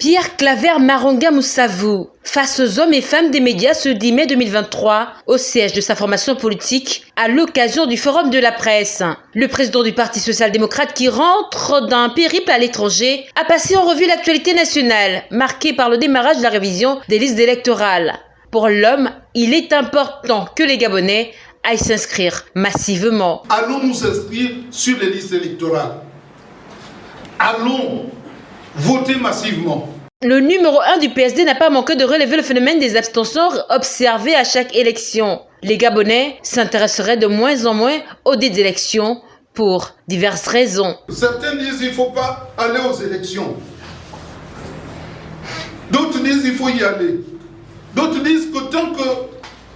Pierre Claver Maronga Moussavou, face aux hommes et femmes des médias ce 10 mai 2023, au siège de sa formation politique, à l'occasion du Forum de la presse. Le président du Parti social-démocrate qui rentre d'un périple à l'étranger a passé en revue l'actualité nationale, marquée par le démarrage de la révision des listes électorales. Pour l'homme, il est important que les Gabonais aillent s'inscrire massivement. Allons nous inscrire sur les listes électorales? Allons voter massivement. Le numéro 1 du PSD n'a pas manqué de relever le phénomène des abstentions observées à chaque élection. Les Gabonais s'intéresseraient de moins en moins aux élections pour diverses raisons. Certains disent qu'il ne faut pas aller aux élections. D'autres disent qu'il faut y aller. D'autres disent que tant que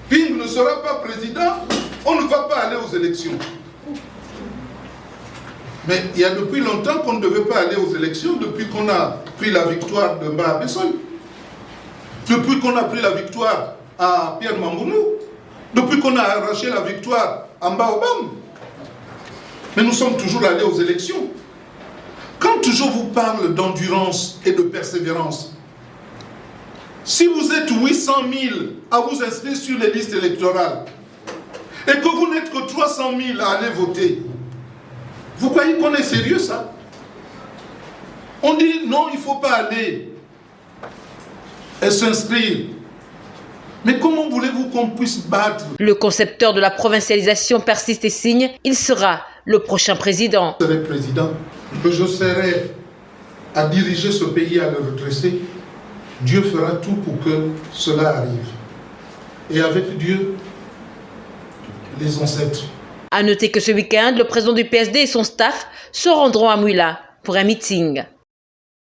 Ping ne sera pas président, on ne va pas aller aux élections. Mais il y a depuis longtemps qu'on ne devait pas aller aux élections, depuis qu'on a pris la victoire de Mba depuis qu'on a pris la victoire à Pierre Mangounou, depuis qu'on a arraché la victoire à Mbaobam. Mais nous sommes toujours allés aux élections. Quand je vous parle d'endurance et de persévérance, si vous êtes 800 000 à vous inscrire sur les listes électorales et que vous n'êtes que 300 000 à aller voter, vous croyez qu'on est sérieux ça? On dit non, il ne faut pas aller et s'inscrire. Mais comment voulez-vous qu'on puisse battre? Le concepteur de la provincialisation persiste et signe, il sera le prochain président. Je serai président, que je serai à diriger ce pays, à le redresser. Dieu fera tout pour que cela arrive. Et avec Dieu, les ancêtres. A noter que ce week-end, le président du PSD et son staff se rendront à Mouila pour un meeting.